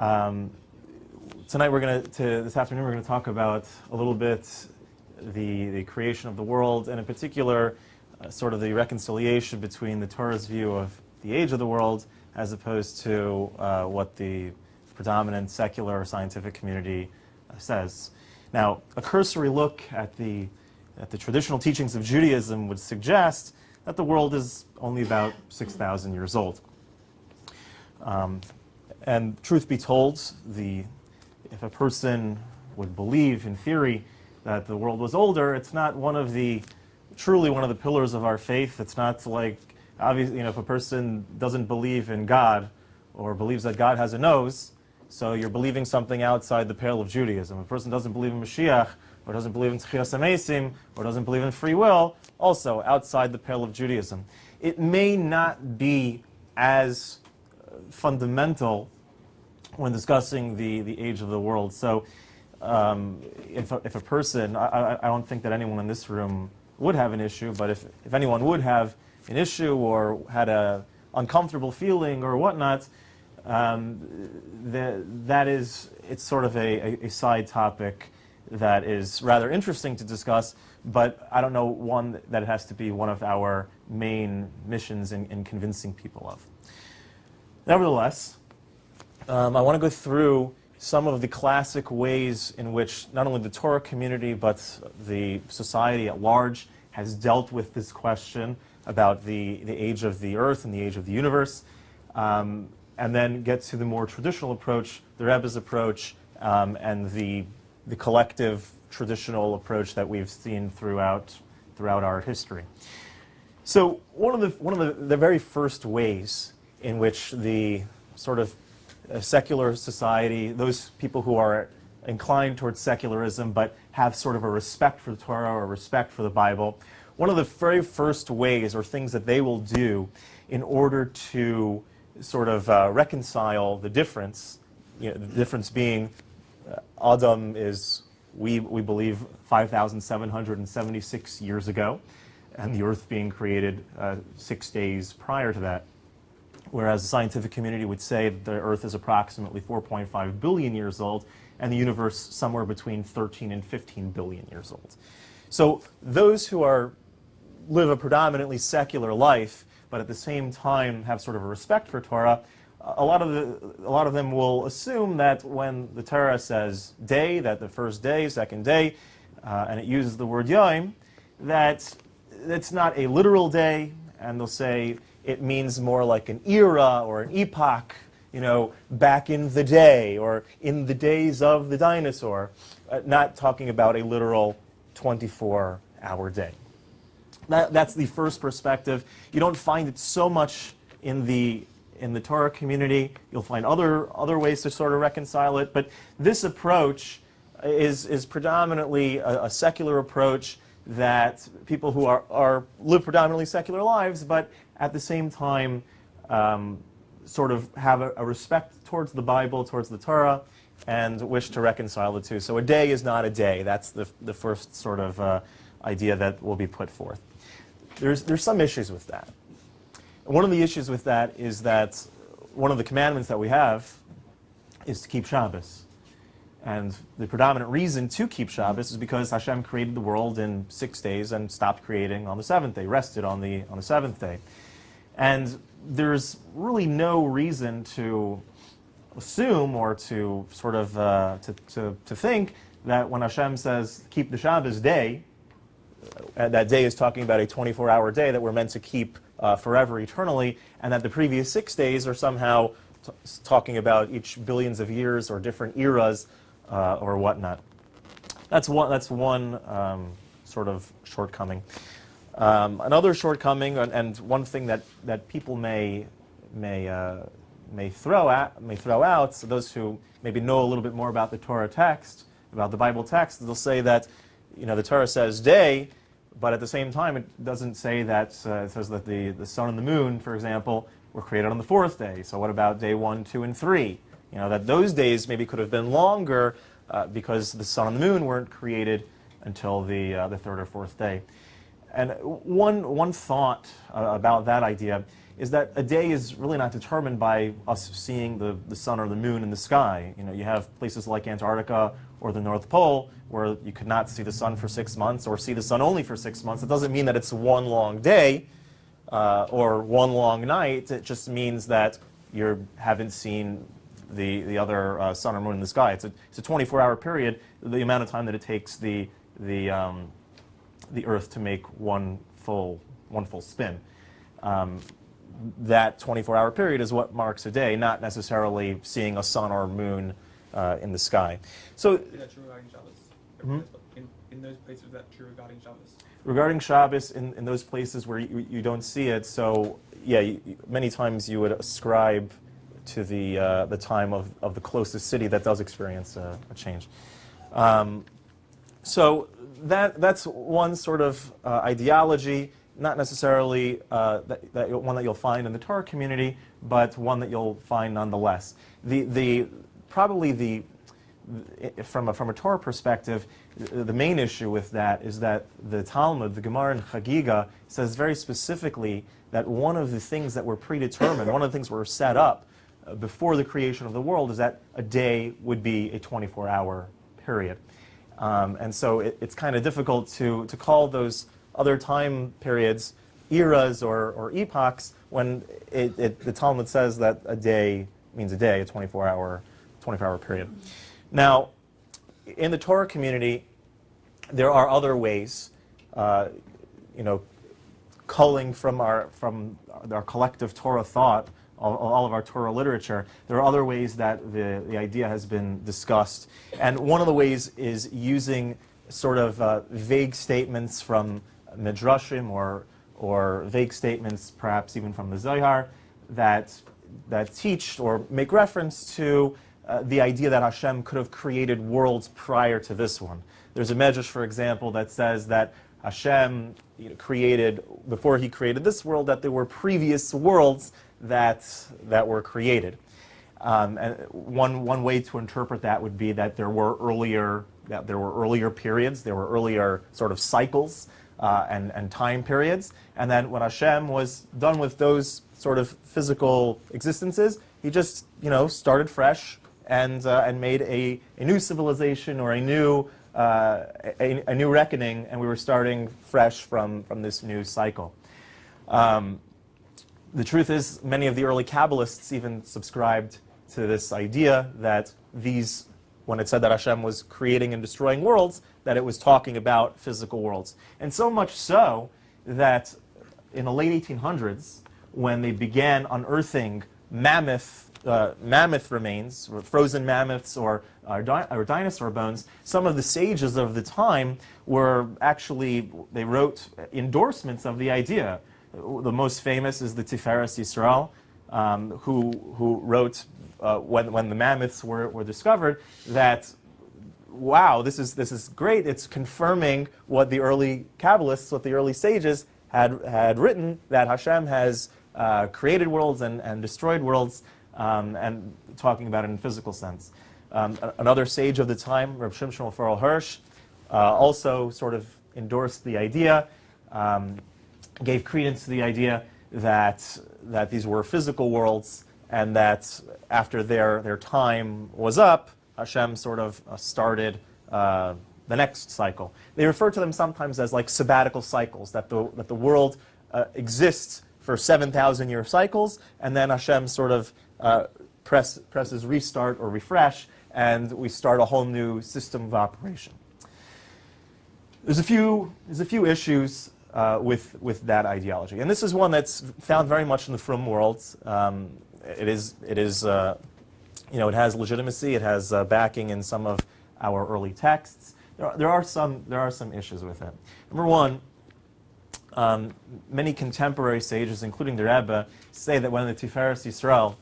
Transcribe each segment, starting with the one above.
Um, tonight we're going to, this afternoon we're going to talk about a little bit the, the creation of the world, and in particular, uh, sort of the reconciliation between the Torah's view of the age of the world as opposed to uh, what the predominant secular scientific community uh, says. Now, a cursory look at the, at the traditional teachings of Judaism would suggest that the world is only about 6,000 years old. Um, and truth be told, the, if a person would believe, in theory, that the world was older, it's not one of the, truly one of the pillars of our faith. It's not like, obviously, you know, if a person doesn't believe in God or believes that God has a nose, so you're believing something outside the pale of Judaism. If a person doesn't believe in Mashiach, or doesn't believe in Tchias HaMesim, or doesn't believe in free will, also outside the pale of Judaism. It may not be as fundamental when discussing the, the age of the world. So um, if, a, if a person, I, I don't think that anyone in this room would have an issue, but if, if anyone would have an issue or had a uncomfortable feeling or whatnot, um, the, that is, it's sort of a, a, a, side topic that is rather interesting to discuss, but I don't know one that it has to be one of our main missions in, in convincing people of. Nevertheless, um, I want to go through some of the classic ways in which not only the Torah community, but the society at large has dealt with this question about the, the age of the earth and the age of the universe. Um, and then get to the more traditional approach, the Rebbe's approach, um, and the, the collective traditional approach that we've seen throughout, throughout our history. So one of, the, one of the, the very first ways in which the sort of uh, secular society, those people who are inclined towards secularism but have sort of a respect for the Torah or respect for the Bible, one of the very first ways or things that they will do in order to sort of uh, reconcile the difference, you know, the difference being uh, Adam is, we, we believe, 5,776 years ago, and the earth being created uh, six days prior to that. Whereas the scientific community would say that the earth is approximately 4.5 billion years old, and the universe somewhere between 13 and 15 billion years old. So those who are live a predominantly secular life but at the same time have sort of a respect for Torah, a lot of the, a lot of them will assume that when the Torah says day, that the first day, second day, uh, and it uses the word yom, that it's not a literal day, and they'll say it means more like an era or an epoch, you know, back in the day or in the days of the dinosaur, uh, not talking about a literal 24-hour day. That, that's the first perspective. You don't find it so much in the in the Torah community. You'll find other other ways to sort of reconcile it, but this approach is is predominantly a, a secular approach that people who are, are live predominantly secular lives, but at the same time um, sort of have a, a, respect towards the Bible, towards the Torah, and wish to reconcile the two. So a day is not a day. That's the, the first sort of uh, idea that will be put forth. There's, there's some issues with that. one of the issues with that is that one of the commandments that we have is to keep Shabbos. And the predominant reason to keep Shabbos is because Hashem created the world in six days and stopped creating on the seventh day, rested on the, on the seventh day. And there's really no reason to assume or to sort of uh, to, to, to think that when Hashem says keep the Shabbos day, uh, that day is talking about a 24-hour day that we're meant to keep uh, forever, eternally, and that the previous six days are somehow talking about each billions of years or different eras uh, or whatnot. That's one, that's one um, sort of shortcoming. Um, another shortcoming, and, and, one thing that, that people may, may, uh, may, throw at, may throw out, so those who maybe know a little bit more about the Torah text, about the Bible text, they'll say that you know, the Torah says day, but at the same time, it doesn't say that, uh, it says that the, the sun and the moon, for example, were created on the fourth day. So what about day one, two, and three? You know, that those days maybe could have been longer uh, because the sun and the moon weren't created until the, uh, the third or fourth day. And one, one thought uh, about that idea is that a day is really not determined by us seeing the, the sun or the moon in the sky. You know, you have places like Antarctica or the North Pole where you could not see the sun for six months or see the sun only for six months. It doesn't mean that it's one long day uh, or one long night. It just means that you haven't seen the, the other uh, sun or moon in the sky. It's a, it's a 24-hour period, the amount of time that it takes the, the, um, the Earth to make one full, one full spin. Um, that 24-hour period is what marks a day, not necessarily seeing a sun or moon uh, in the sky. So, Is that true regarding Shabbos? Mhm. In, in those places, is that true regarding Shabbos? regarding Shabbos, in, in those places where you, you don't see it, so yeah, you- many times you would ascribe to the, uh, the time of, of the closest city that does experience a, a change. Um, so that, that's one sort of uh, ideology, not necessarily uh, that, that one that you'll find in the Torah community, but one that you'll find nonetheless. The, the, probably the, from a, from a Torah perspective, the the main issue with that is that the Talmud, the Gemara in Chagiga, says very specifically that one of the things that were predetermined, one of the things that were set up uh, before the creation of the world is that a day would be a 24-hour period. Um, and so it, it's kind of difficult to, to call those other time periods eras or, or epochs when it, it, the Talmud says that a day means a day, a 24-hour 24-hour period. Now, in the Torah community, there are other ways, uh, you know, culling from our, from our collective Torah thought, all, all of our Torah literature, there are other ways that the, the idea has been discussed. And one of the ways is using sort of uh, vague statements from Midrashim or, or vague statements perhaps even from the Zohar that, that teach or make reference to uh, the idea that Hashem could have created worlds prior to this one. There's a Medrash, for example, that says that Hashem you know, created, before he created this world, that there were previous worlds that, that were created. Um, and one, one way to interpret that would be that there were earlier, that there were earlier periods, there were earlier sort of cycles uh, and, and time periods, and then when Hashem was done with those sort of physical existences, he just, you know, started fresh and, uh, and made a, a new civilization or a new, uh, a, a new reckoning, and we were starting fresh from, from this new cycle. Um, the truth is, many of the early Kabbalists even subscribed to this idea that these, when it said that Hashem was creating and destroying worlds, that it was talking about physical worlds. And so much so that in the late 1800s, when they began unearthing mammoth, uh, mammoth remains, frozen mammoths or, or, di- or dinosaur bones, some of the sages of the time were actually, they wrote endorsements of the idea. The most famous is the Tiferes Yisrael, um, who, who wrote, uh, when, when the mammoths were, were discovered, that wow, this is, this is great. It's confirming what the early Kabbalists, what the early sages had, had written, that Hashem has uh, created worlds and, and destroyed worlds, um, and talking about it in physical sense. Um, another sage of the time, Reb Shimshon Raphael Hirsch, uh, also sort of endorsed the idea, um, gave credence to the idea that, that these were physical worlds and that after their, their time was up, Hashem sort of uh, started uh, the next cycle. They refer to them sometimes as like sabbatical cycles, that the, that the world uh, exists for 7,000 year cycles, and then Hashem sort of uh, press, presses restart or refresh, and we start a whole new system of operation. There's a few, there's a few issues uh, with, with that ideology. And this is one that's found very much in the Frum world. Um, it is, it is uh, you know, it has legitimacy, it has uh, backing in some of our early texts. There are, there are, some, there are some issues with it. Number one, um, many contemporary sages, including the Rebbe, say that when the Tiferes Yisrael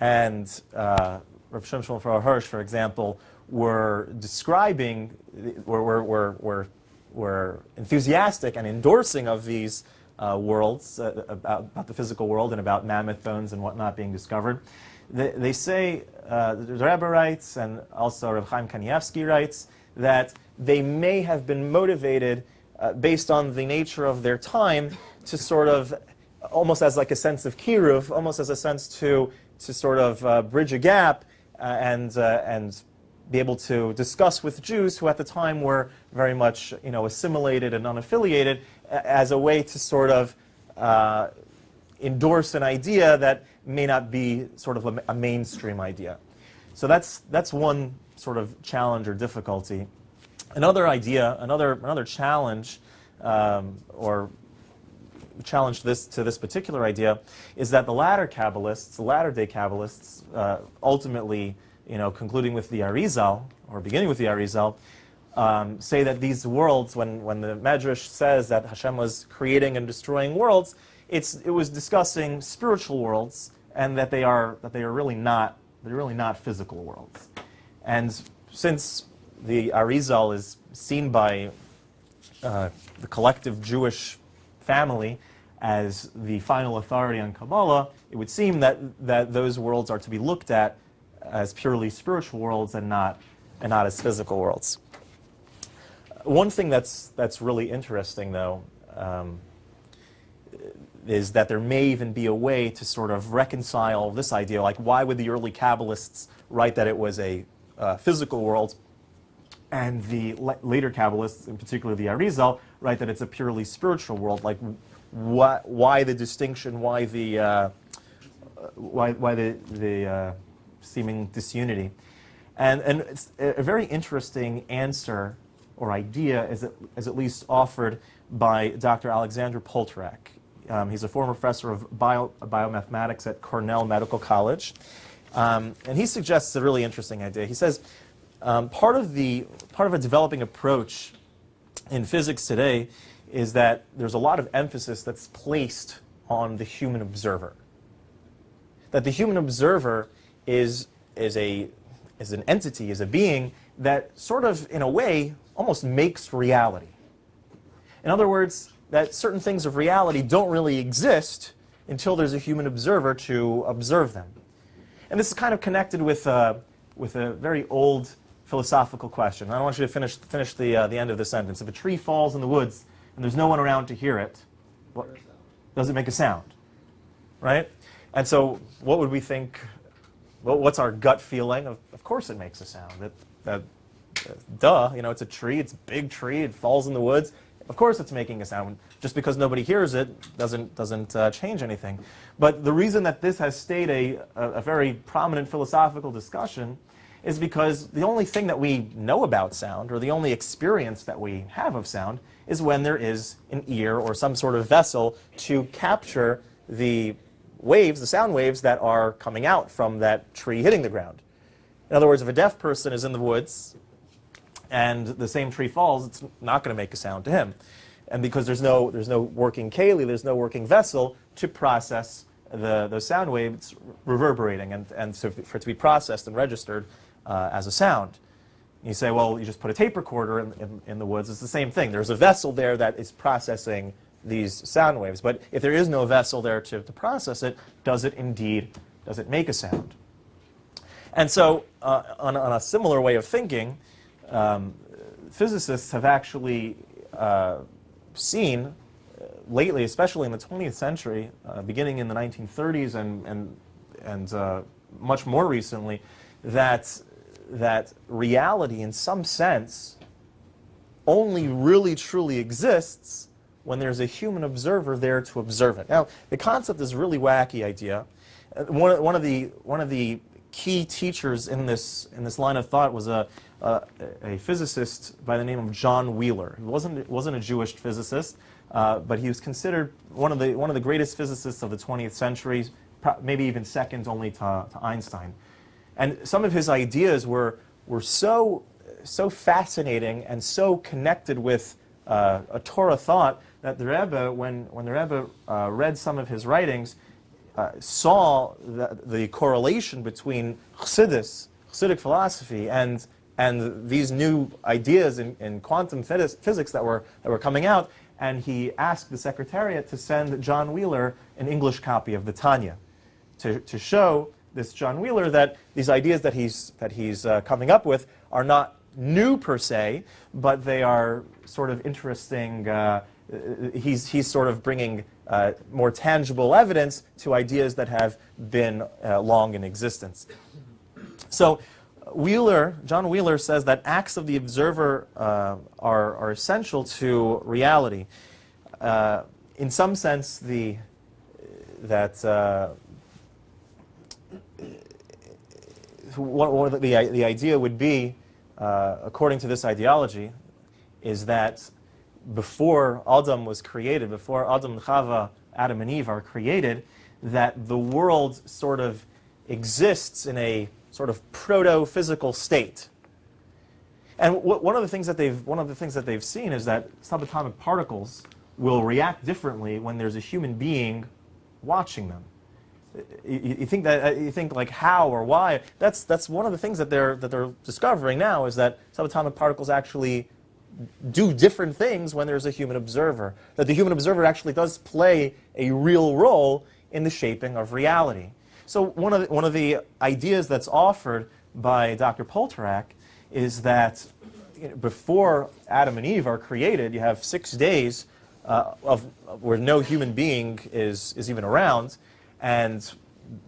and uh, Rav Shimshon Hirsch, for example, were describing, were, were, were, were, were enthusiastic and endorsing of these uh, worlds, uh, about, about the physical world and about mammoth bones and whatnot being discovered, they, they say, uh, the Rebbe writes, and also Rav Chaim Kanievsky writes, that they may have been motivated uh, based on the nature of their time to sort of almost as like a sense of kiruv, almost as a sense to, to sort of uh, bridge a gap uh, and, uh, and be able to discuss with Jews who at the time were very much you know, assimilated and unaffiliated as a way to sort of uh, endorse an idea that may not be sort of a, a mainstream idea. So that's, that's one sort of challenge or difficulty. Another idea, another, another challenge, um, or challenge this, to this particular idea, is that the latter Kabbalists, the latter day Kabbalists, uh, ultimately, you know, concluding with the Arizal, or beginning with the Arizal, um, say that these worlds, when, when the Medrash says that Hashem was creating and destroying worlds, it's, it was discussing spiritual worlds, and that they are, that they are really not, they're really not physical worlds. And since the Arizal is seen by uh, the collective Jewish family as the final authority on Kabbalah, it would seem that, that those worlds are to be looked at as purely spiritual worlds and not, and not as physical worlds. One thing that's, that's really interesting, though, um, is that there may even be a way to sort of reconcile this idea. Like, why would the early Kabbalists write that it was a uh, physical world, and the la- later Kabbalists, in particular the Arizal, write that it's a purely spiritual world? Like, why, why the distinction? Why the uh, why, why the, the uh, seeming disunity? And, and it's a very interesting answer or idea is at, is at least offered by Dr. Alexander Poltorak. Um, he's a former professor of bio, biomathematics at Cornell Medical College. Um, and he suggests a really interesting idea. He says um, part, of the, part of a developing approach in physics today is that there's a lot of emphasis that's placed on the human observer that the human observer is, is, a, is an entity, is a being that sort of, in a way, almost makes reality. In other words, that certain things of reality don't really exist until there's a human observer to observe them. And this is kind of connected with, uh, with a very old philosophical question. I want you to finish, finish the, uh, the end of the sentence. If a tree falls in the woods and there's no one around to hear it, what, does it make a sound? Right? And so what would we think, well, what's our gut feeling? Of, of course it makes a sound. That, uh, duh, you know, it's a tree, it's a big tree, it falls in the woods. Of course it's making a sound. Just because nobody hears it doesn't, doesn't uh, change anything. But the reason that this has stayed a, a, a very prominent philosophical discussion is because the only thing that we know about sound, or the only experience that we have of sound, is when there is an ear or some sort of vessel to capture the waves, the sound waves that are coming out from that tree hitting the ground. In other words, if a deaf person is in the woods and the same tree falls, it's not going to make a sound to him. And because there's no, there's no working keli, there's no working vessel to process the, those sound waves reverberating and, and so for it to be processed and registered uh, as a sound. You say, well, you just put a tape recorder in, in, in the woods. It's the same thing. There's a vessel there that is processing these sound waves. But if there is no vessel there to, to process it, does it indeed, does it make a sound? And so uh, on, on, a similar way of thinking, um, physicists have actually uh, seen uh, lately, especially in the 20th century, uh, beginning in the 1930s and, and, and uh, much more recently, that, that reality in some sense only really truly exists when there's a human observer there to observe it. Now, the concept is a really wacky idea. Uh, one, one, of the, one of the key teachers in this, in this line of thought was a, a, a physicist by the name of John Wheeler. He wasn't, wasn't a Jewish physicist, uh, but he was considered one of, the, one of the greatest physicists of the 20th century, maybe even second only to, to Einstein. And some of his ideas were, were so, so fascinating and so connected with uh, a Torah thought that the Rebbe, when, when the Rebbe uh, read some of his writings, uh, saw the, the, correlation between Chassidus, Chassidic philosophy, and, and these new ideas in, in quantum physics that were, that were coming out, and he asked the Secretariat to send John Wheeler an English copy of the Tanya to, to show this John Wheeler that these ideas that he's, that he's uh, coming up with are not new per se, but they are sort of interesting uh, he's, he's sort of bringing uh, more tangible evidence to ideas that have been uh, long in existence. So Wheeler, John Wheeler says that acts of the observer uh, are, are essential to reality. Uh, in some sense, the, that uh, what, what the, the idea would be, uh, according to this ideology, is that before Adam was created, before Adam and Chava, Adam and Eve are created, that the world sort of exists in a sort of proto-physical state. And one of the things that they've one of the things that they've seen is that subatomic particles will react differently when there's a human being watching them. You, you think that uh, you think like how or why? That's that's one of the things that they're that they're discovering now is that subatomic particles actually do different things when there's a human observer. That the human observer actually does play a real role in the shaping of reality. So one of the, one of the ideas that's offered by Dr. Poltorak is that you know, before Adam and Eve are created, you have six days uh, of, where no human being is, is even around, and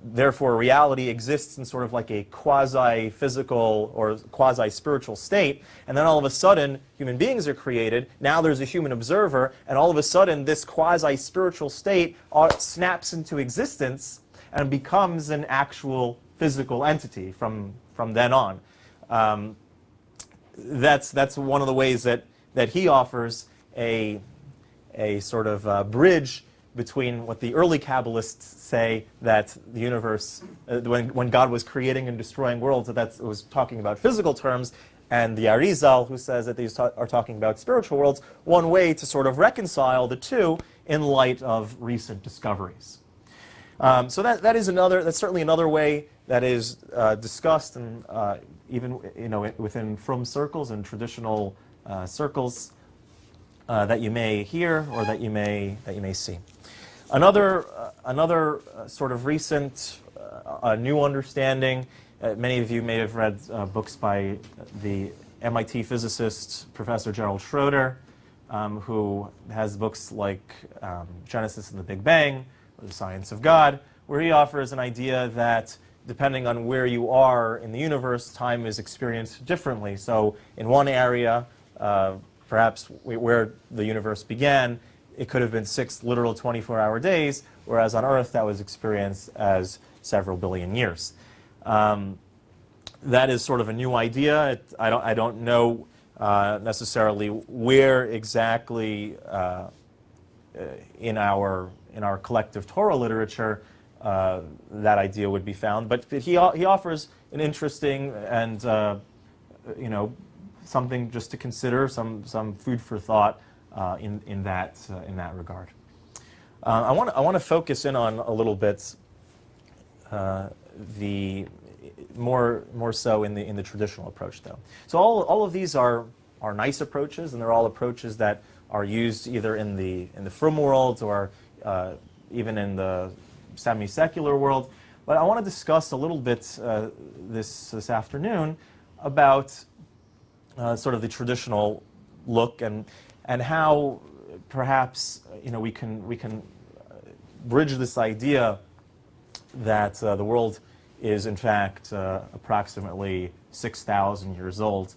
therefore reality exists in sort of like a quasi-physical or quasi-spiritual state, and then all of a sudden human beings are created, now there's a human observer, and all of a sudden this quasi-spiritual state uh, snaps into existence and becomes an actual physical entity from, from then on. Um, that's, that's one of the ways that, that he offers a, a sort of uh, bridge between what the early Kabbalists say that the universe, uh, when, when God was creating and destroying worlds, that that was talking about physical terms, and the Arizal, who says that these ta are talking about spiritual worlds, one way to sort of reconcile the two in light of recent discoveries. Um, so that, that is another, that's certainly another way that is uh, discussed and uh, even you know, within frum circles and traditional uh, circles uh, that you may hear or that you may, that you may see. Another, uh, another uh, sort of recent new understanding, many of you may have read books by the MIT physicist Professor Gerald Schroeder, um, who has books like um, Genesis and the Big Bang, or The Science of God, where he offers an idea that depending on where you are in the universe, time is experienced differently. So in one area, uh, perhaps where the universe began, it could have been six literal 24-hour days, whereas on Earth that was experienced as several billion years. Um, that is sort of a new idea. It, I, don't, I don't know uh, necessarily where exactly uh, in our in our collective Torah literature uh, that idea would be found. But he, he offers an interesting and, uh, you know, something just to consider, some, some food for thought uh, in, in, that, uh, in that regard. Uh, I want I want to focus in on a little bit uh, the more more so in the in the traditional approach though. So all all of these are are nice approaches and they're all approaches that are used either in the in the frum world or even in the semi-secular world. But I want to discuss a little bit uh, this, this afternoon about uh, sort of the traditional look and, and how perhaps you know, we can, we can bridge this idea that uh, the world is in fact uh, approximately 6,000 years old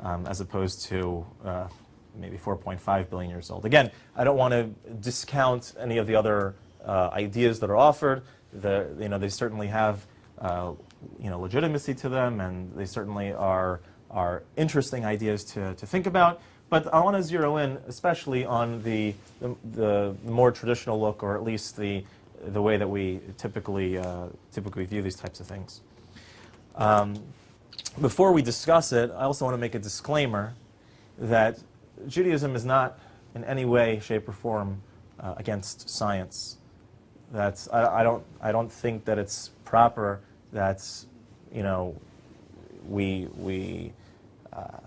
um, as opposed to uh, maybe 4.5 billion years old. Again, I don't want to discount any of the other uh, ideas that are offered. The, you know, they certainly have uh, you know, legitimacy to them, and they certainly are, are interesting ideas to, to think about. But I want to zero in especially on the, the, the, more traditional look, or at least the, the way that we typically, uh, typically view these types of things. Um, before we discuss it, I also want to make a disclaimer that Judaism is not in any way, shape, or form uh, against science. That's, I, I, don't, I don't think that it's proper that, you know, we, we, uh,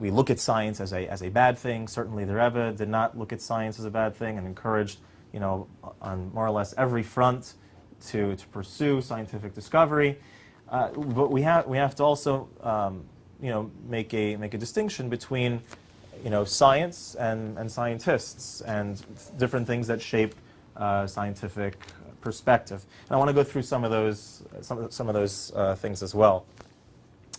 we look at science as a, as a bad thing. Certainly the Rebbe did not look at science as a bad thing and encouraged, you know, on more or less every front to, to pursue scientific discovery. Uh, but we have, we have to also um, you know, make a, make a distinction between you know, science and, and scientists and different things that shape uh, scientific perspective. And I want to go through some of those, some some of those uh, things as well.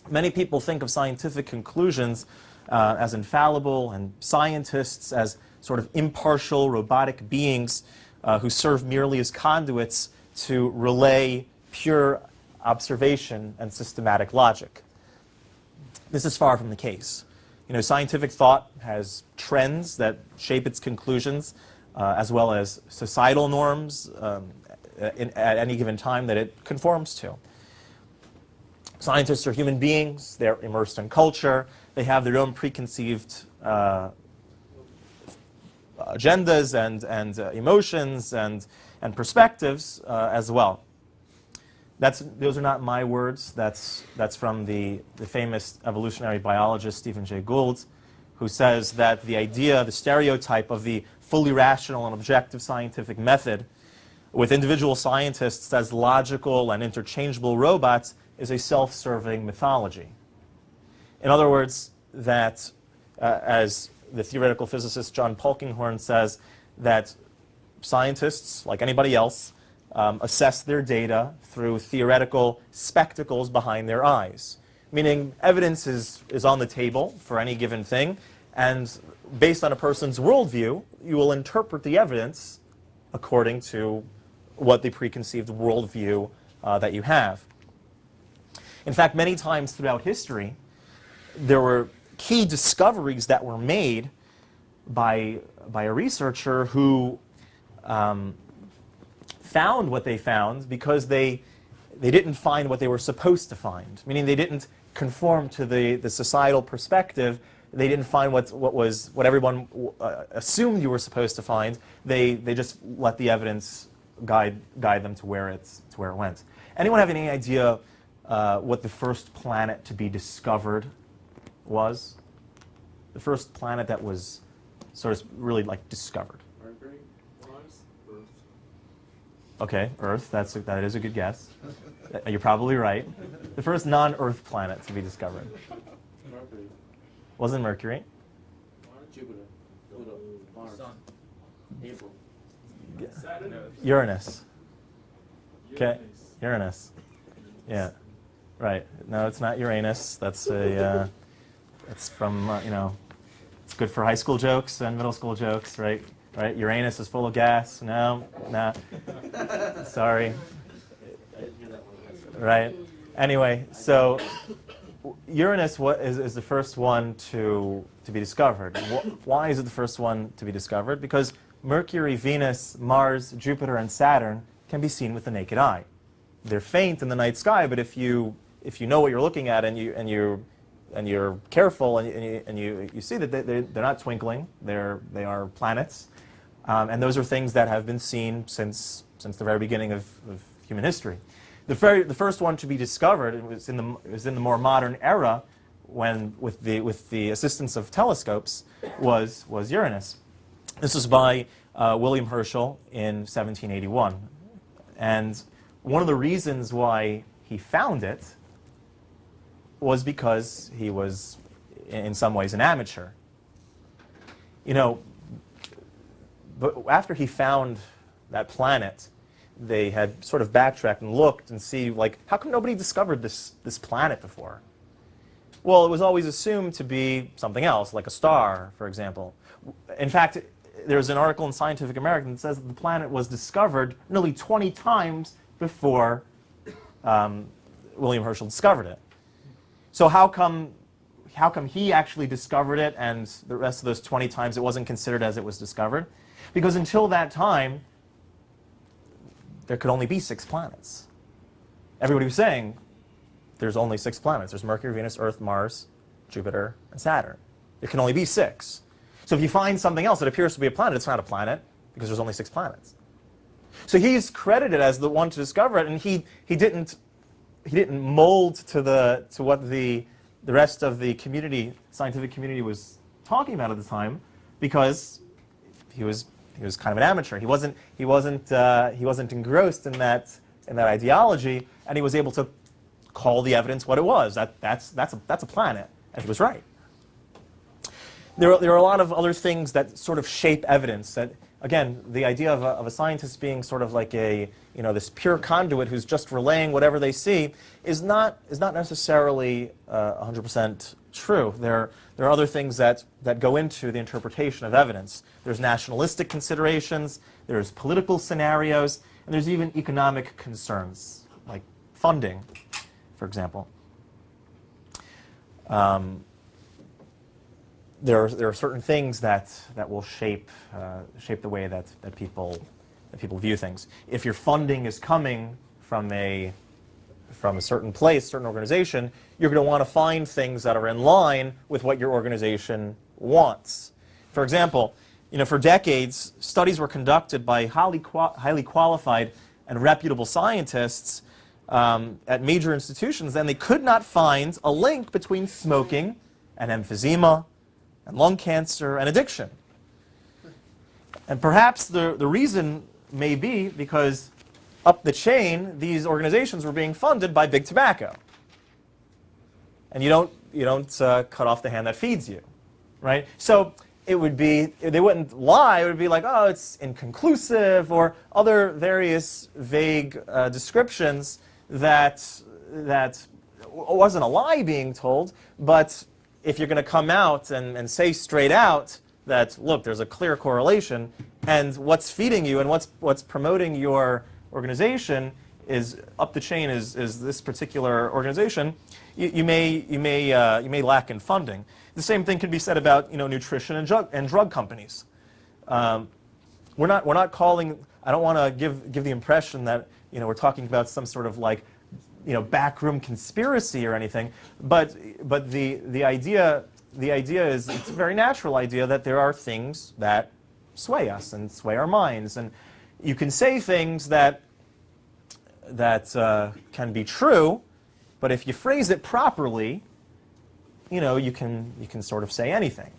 Many people think of scientific conclusions uh, as infallible and scientists as sort of impartial robotic beings uh, who serve merely as conduits to relay pure observation and systematic logic. This is far from the case. You know, scientific thought has trends that shape its conclusions, uh, as well as societal norms um, in, at any given time that it conforms to. Scientists are human beings, they're immersed in culture, they have their own preconceived uh, agendas and, and uh, emotions and, and perspectives uh, as well. That's, those are not my words. That's, that's from the, the famous evolutionary biologist Stephen Jay Gould, who says that the idea, the stereotype of the fully rational and objective scientific method with individual scientists as logical and interchangeable robots is a self-serving mythology. In other words, that uh, as the theoretical physicist John Polkinghorne says, that scientists, like anybody else, um, assess their data through theoretical spectacles behind their eyes. Meaning evidence is, is on the table for any given thing, and based on a person's worldview, you will interpret the evidence according to what the preconceived worldview uh, that you have. In fact, many times throughout history, there were key discoveries that were made by, by a researcher who um, found what they found because they, they didn't find what they were supposed to find, meaning they didn't conform to the, the societal perspective. They didn't find what, what, was, what everyone uh, assumed you were supposed to find. They, they just let the evidence guide, guide them to where, it's, to where it went. Anyone have any idea uh, what the first planet to be discovered was? The first planet that was sort of really like discovered. Mercury, Mars, Earth. Okay, Earth. That's a, that is a good guess. You're probably right. The first non-Earth planet to be discovered Mercury, wasn't Mercury. Jupiter, Pluto, Mars, Sun. April. Saturn. Uranus. Okay, Uranus. Yeah, right. No, it's not Uranus. That's a. Uh, that's from uh, you know. It's good for high school jokes and middle school jokes, right? Right. Uranus is full of gas. No, nah. Sorry. Right. Anyway, so Uranus is, is the first one to, to be discovered. Why is it the first one to be discovered? Because Mercury, Venus, Mars, Jupiter, and Saturn can be seen with the naked eye. They're faint in the night sky, but if you, if you know what you're looking at and, you, and, you, and you're careful and, you- and, you, and you, you see that they, they- they're not twinkling, they're, they are planets. Um, and those are things that have been seen since, since the very beginning of, of human history. The, very, the first one to be discovered was in the, was in the more modern era when, with the, with the assistance of telescopes, was, was Uranus. This was by uh, William Herschel in 1781. And one of the reasons why he found it was because he was, in some ways, an amateur. You know, but after he found that planet, they had sort of backtracked and looked and see, like, how come nobody discovered this, this planet before? Well, it was always assumed to be something else, like a star, for example. In fact, there's an article in Scientific American that says that the planet was discovered nearly 20 times before um, William Herschel discovered it. So how come, how come he actually discovered it and the rest of those 20 times it wasn't considered as it was discovered? Because until that time, there could only be six planets. Everybody was saying there's only six planets. There's Mercury, Venus, Earth, Mars, Jupiter, and Saturn. There can only be six. So if you find something else that appears to be a planet, it's not a planet because there's only six planets. So he's credited as the one to discover it, and he, he didn't he didn't mold to the to what the the rest of the community, scientific community, was talking about at the time, because he was he was kind of an amateur. He wasn't he wasn't uh, he wasn't engrossed in that in that ideology, and he was able to call the evidence what it was. That that's that's a, that's a planet, and he was right. there, are- there are a lot of other things that sort of shape evidence. That again, the idea of a, of a scientist being sort of like a you know this pure conduit who's just relaying whatever they see is not is not necessarily uh, 100% true. There there are other things that that go into the interpretation of evidence. There's nationalistic considerations. There's political scenarios, and there's even economic concerns like funding, for example. Um, there are, there are certain things that, that will shape, uh, shape the way that, that, people, that people view things. If your funding is coming from a, from a certain place, certain organization, you're going to want to find things that are in line with what your organization wants. For example, you know, for decades, studies were conducted by highly, highly qualified and reputable scientists um, at major institutions, and they could not find a link between smoking and emphysema and lung cancer and addiction. And perhaps the, the reason may be because up the chain, these organizations were being funded by big tobacco. And you don't, you don't uh, cut off the hand that feeds you, right? So it would be, they wouldn't lie, it would be like, oh, it's inconclusive, or other various vague uh, descriptions that, that wasn't a lie being told, but if you're going to come out and, and say straight out that, look, there's a clear correlation, and what's feeding you and what's, what's promoting your organization is up the chain is, is this particular organization, you, you may, you, may, uh, you may lack in funding. The same thing can be said about you know, nutrition and drug, and drug companies. Um, we're, not, we're not calling, I don't want to give, give the impression that you know, we're talking about some sort of like you know, backroom conspiracy or anything, but, but the, the, idea, the idea is, it's a very natural idea that there are things that sway us and sway our minds. And you can say things that, that uh, can be true, but if you phrase it properly, you know, you can, you can sort of say anything.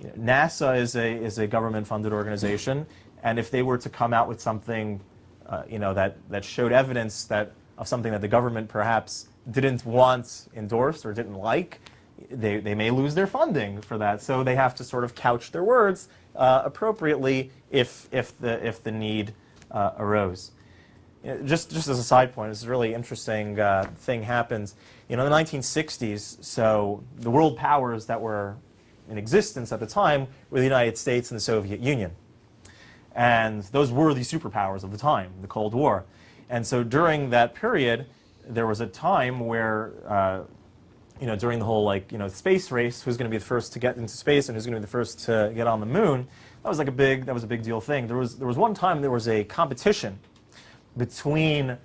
You know, NASA is a, is a government-funded organization, and if they were to come out with something, uh, you know, that, that showed evidence that of something that the government perhaps didn't want endorsed or didn't like, they, they may lose their funding for that. So they have to sort of couch their words uh, appropriately if, if, the, if the need uh, arose. Know, just, just as a side point, this is a really interesting uh, thing happens. You know, in the 1960s, so the world powers that were in existence at the time were the United States and the Soviet Union. And those were the superpowers of the time, the Cold War. And so during that period, there was a time where, uh, you know, during the whole like, you know, space race, who's going to be the first to get into space and who's going to be the first to get on the moon, that was like a big, that was a big deal thing. There was, there was one time there was a competition between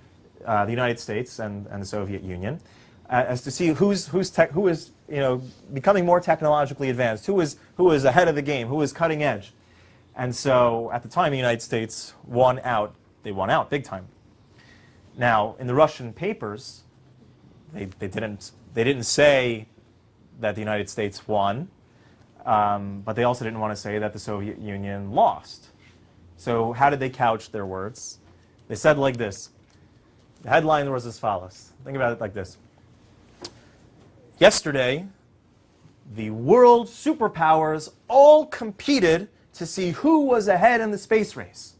uh, the United States and, and the Soviet Union uh, as to see who's, who's tech, who is, you know, becoming more technologically advanced, who is, who is ahead of the game, who is cutting edge. And so at the time, the United States won out. They won out big time. Now, in the Russian papers, they, they, didn't, they didn't say that the United States won, um, but they also didn't want to say that the Soviet Union lost. So how did they couch their words? They said like this. The headline was as follows. Think about it like this. Yesterday, the world superpowers all competed to see who was ahead in the space race.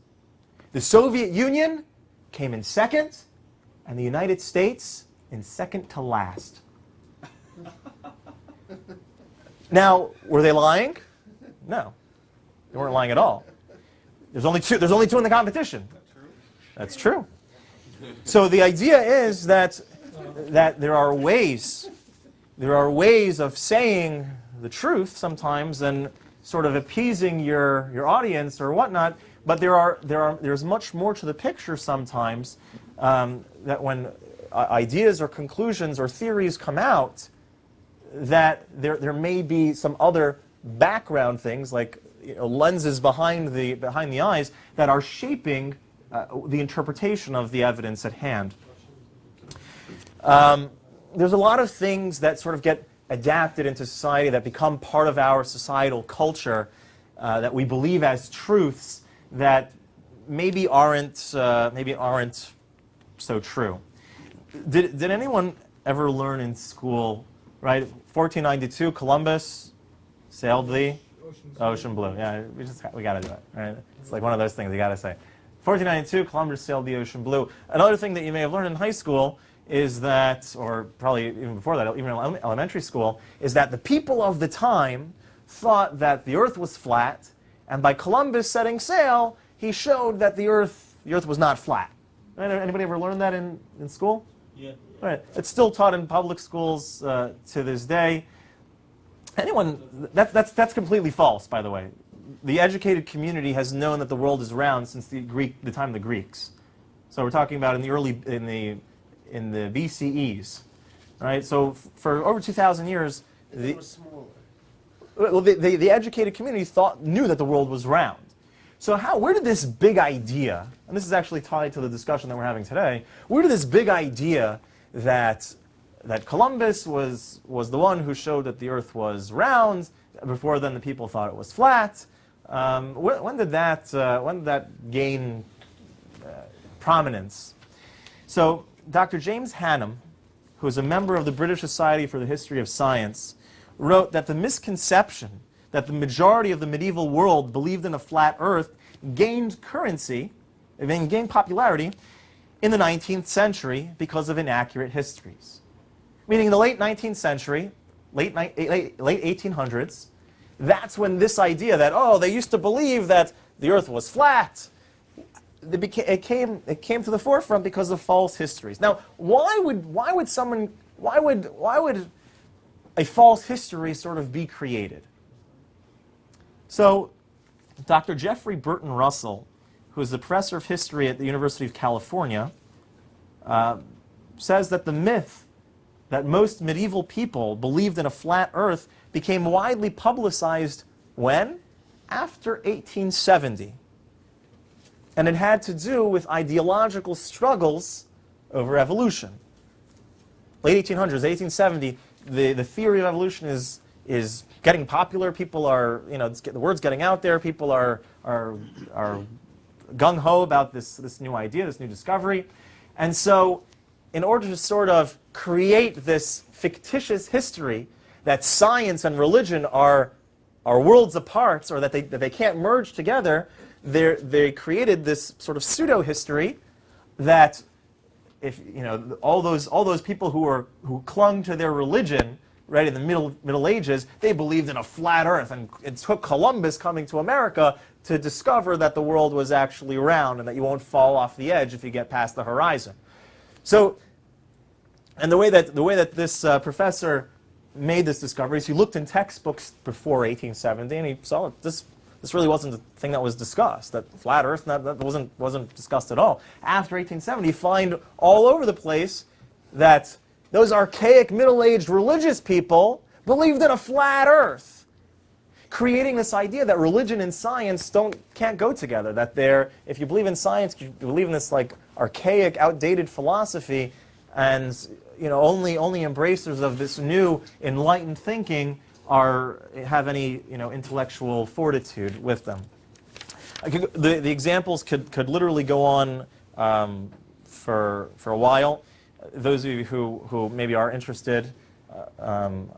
The Soviet Union came in second, and the United States in second to last. now, were they lying? No. They weren't lying at all. There's only two, there's only two in the competition. That's true. So the idea is that, that there are ways, there are ways of saying the truth sometimes and sort of appeasing your, your audience or whatnot, but there are, there are, there's much more to the picture sometimes um, that when uh, ideas or conclusions or theories come out, that there, there may be some other background things like you know, lenses behind the, behind the eyes that are shaping uh, the interpretation of the evidence at hand. Um, there's a lot of things that sort of get adapted into society that become part of our societal culture uh, that we believe as truths that maybe aren't, uh, maybe aren't so true. Did, did anyone ever learn in school, right, 1492, Columbus sailed the Ocean. ocean blue. Yeah, we just we got to do it. Right? It's like one of those things you got to say. 1492, Columbus sailed the ocean blue. Another thing that you may have learned in high school is that, or probably even before that, even in elementary school, is that the people of the time thought that the Earth was flat, and by Columbus setting sail, he showed that the Earth the Earth was not flat. Right? Anybody ever learned that in, in school? Yeah. Right. It's still taught in public schools uh, to this day. Anyone, that, that's, that's completely false, by the way. The educated community has known that the world is round since the Greek, the time of the Greeks. So we're talking about in the early, in the, in the BCEs, right? So f- for over 2,000 years, They the, were smaller. well, the, the, the educated community thought, knew that the world was round. So how, where did this big idea, and this is actually tied to the discussion that we're having today, where did this big idea that, that Columbus was, was the one who showed that the earth was round, before then the people thought it was flat, um, when, when did that, uh, when did that gain uh, prominence? So Dr. James Hannam, who is a member of the British Society for the History of Science, wrote that the misconception that the majority of the medieval world believed in a flat earth gained currency, I mean, gained popularity in the 19th century because of inaccurate histories. Meaning in the late 19th century, late, eh, late, late 1800s, that's when this idea that, oh, they used to believe that the earth was flat, it, beca- it, came, it came to the forefront because of false histories. Now, why would, why would someone, why would, why would a false history sort of be created? So, Dr. Jeffrey Burton Russell, who is the professor of history at the University of California, uh, says that the myth that most medieval people believed in a flat earth became widely publicized when? After 1870. And it had to do with ideological struggles over evolution. Late 1800s, 1870, the, the theory of evolution is, is getting popular. People are, you know, the word's getting out there. People are, are, are gung ho about this, this new idea, this new discovery. And so, in order to sort of create this fictitious history that science and religion are, are worlds apart or that they, that they can't merge together, they created this sort of pseudo history that if you know all those all those people who were who clung to their religion right in the middle middle ages they believed in a flat earth and it took columbus coming to america to discover that the world was actually round and that you won't fall off the edge if you get past the horizon so and the way that the way that this uh, professor made this discovery is he looked in textbooks before 1870 and he saw this this really wasn't the thing that was discussed. That flat Earth that, that wasn't wasn't discussed at all. After 1870, you find all over the place that those archaic middle-aged religious people believed in a flat Earth, creating this idea that religion and science don't can't go together. That they're if you believe in science, you believe in this like archaic, outdated philosophy, and you know only only embracers of this new enlightened thinking are have any you know intellectual fortitude with them. Could, the the examples could could literally go on um, for for a while. Those of you who who maybe are interested, uh, um,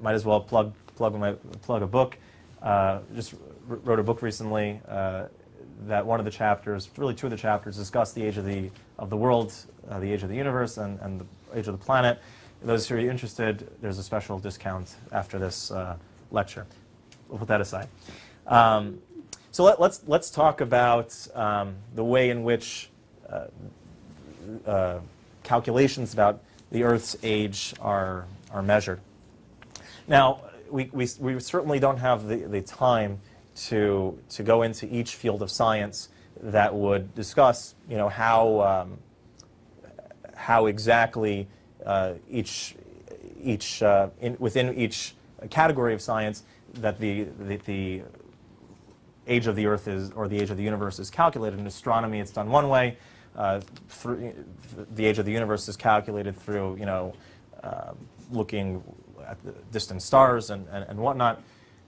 might as well plug plug my plug a book. Uh, just wrote a book recently uh, that one of the chapters, really two of the chapters, discuss the age of the of the world, uh, the age of the universe, and, and the age of the planet. Those who are interested, there's a special discount after this uh, lecture. We'll put that aside. Um, so let, let's let's talk about um, the way in which uh, calculations about the Earth's age are are measured. Now, we, we, we certainly don't have the, the time to, to go into each field of science that would discuss, you know, how, um, how exactly uh, each, each uh, in, within each category of science that the, the, the age of the Earth is, or the age of the universe is calculated. In astronomy, it's done one way. Uh, through, the age of the universe is calculated through, you know, uh, looking at distant stars and, and, and whatnot.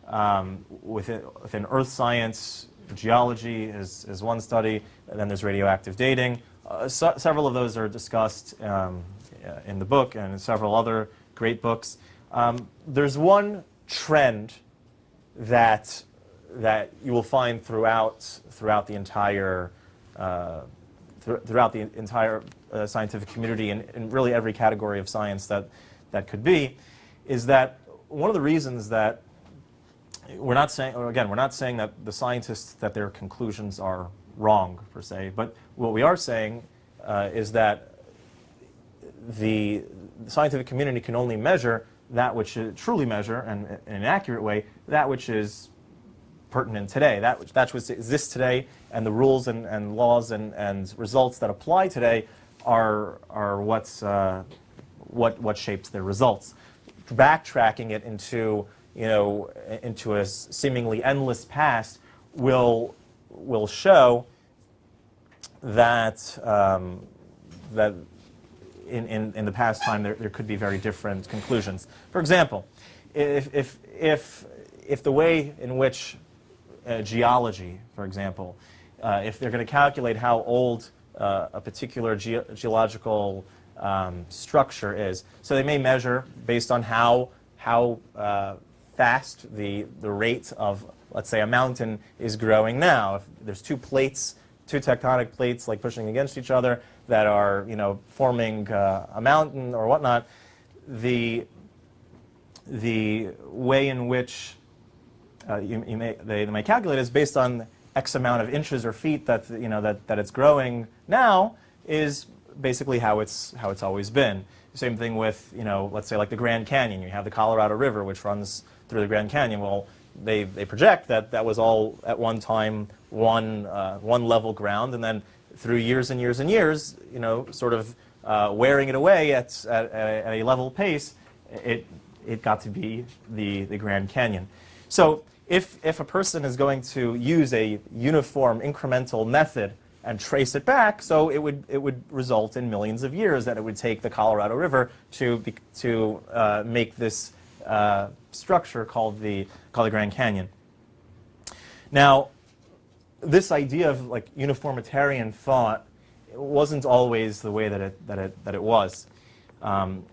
Um, within, within Earth science, geology is, is one study, and then there's radioactive dating. Uh, so, several of those are discussed um, in the book and in several other great books. Um, there's one trend that that you will find throughout throughout the entire uh, thr- throughout the entire uh, scientific community and in really every category of science that that could be, is that one of the reasons that we're not saying, again, we're not saying that the scientists that their conclusions are wrong per se, but what we are saying uh, is that the scientific community can only measure that which is, truly measure and in an accurate way that which is pertinent today, that which, that which exists today, and the rules and, and laws and, and results that apply today are, are what's, uh, what, what shapes their results. Backtracking it into, you know, into a seemingly endless past will, will show that, um, that in, in, in the past time there, there could be very different conclusions. For example, if, if, if, if the way in which uh, geology, for example, uh, if they're going to calculate how old uh, a particular ge- geological um, structure is, so they may measure based on how, how uh, fast the, the rate of, let's say, a mountain is growing now. If there's two plates, two tectonic plates like pushing against each other that are, you know, forming uh, a mountain or whatnot, the, the way in which uh, you, you may, they, they may calculate is based on X amount of inches or feet that, you know, that, that it's growing now is basically how it's, how it's always been. Same thing with, you know, let's say like the Grand Canyon. You have the Colorado River, which runs through the Grand Canyon. Well, they, they project that that was all at one time one, uh, one level ground, and then through years and years and years, you know, sort of uh, wearing it away at, at, at a level pace, it, it got to be the, the Grand Canyon. So if, if a person is going to use a uniform incremental method and trace it back, so it would, it would result in millions of years that it would take the Colorado River to, be, to uh, make this uh, structure called the, called the Grand Canyon. Now, this idea of like uniformitarian thought wasn't always the way that it, that it, that it was. Um,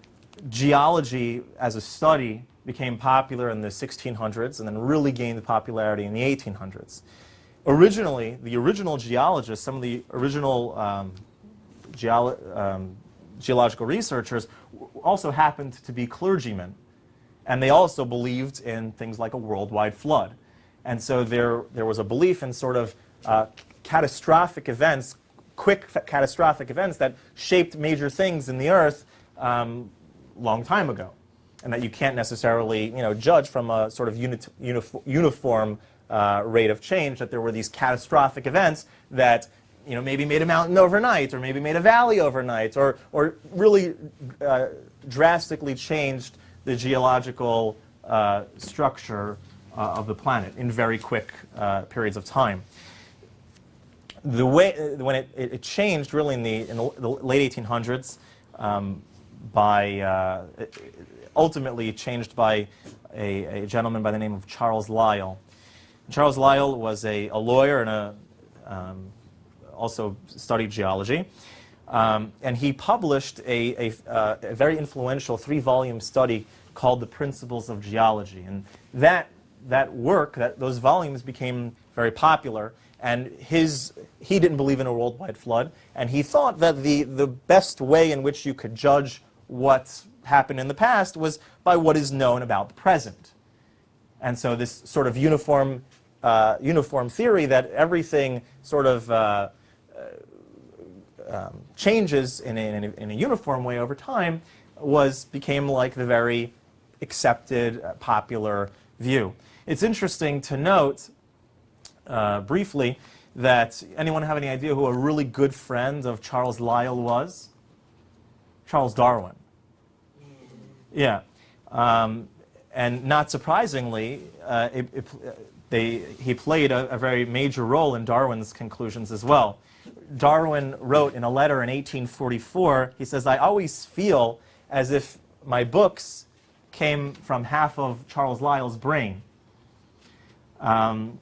geology as a study became popular in the 1600s and then really gained popularity in the 1800s. Originally, the original geologists, some of the original um, geolo- um, geological researchers also happened to be clergymen. And they also believed in things like a worldwide flood. And so there, there was a belief in sort of uh, catastrophic events, quick catastrophic events that shaped major things in the earth um, long time ago. And that you can't necessarily you know, judge from a sort of unit, unif- uniform uh, rate of change, that there were these catastrophic events that you know, maybe made a mountain overnight, or maybe made a valley overnight, or, or really uh, drastically changed the geological uh, structure uh, of the planet in very quick uh, periods of time. The way when it, it, changed really in the, in the, late 1800s um, by uh, ultimately changed by a, a gentleman by the name of Charles Lyell. Charles Lyell was a, a lawyer and a, um, also studied geology. Um, and he published a, a, uh, a very influential three-volume study called The Principles of Geology. And that, that work, that, those volumes became very popular. And his, he didn't believe in a worldwide flood. And he thought that the, the best way in which you could judge what happened in the past was by what is known about the present. And so this sort of uniform, uh, uniform theory that everything sort of uh, um, changes in a, in, a, in a uniform way over time was became like the very accepted, uh, popular view. It's interesting to note uh, briefly that anyone have any idea who a really good friend of Charles Lyell was? Charles Darwin. Yeah. Um, and not surprisingly, uh, it, it, they, he played a, a very major role in Darwin's conclusions as well. Darwin wrote in a letter in 1844, he says, I always feel as if my books came from half of Charles Lyell's brain. Um,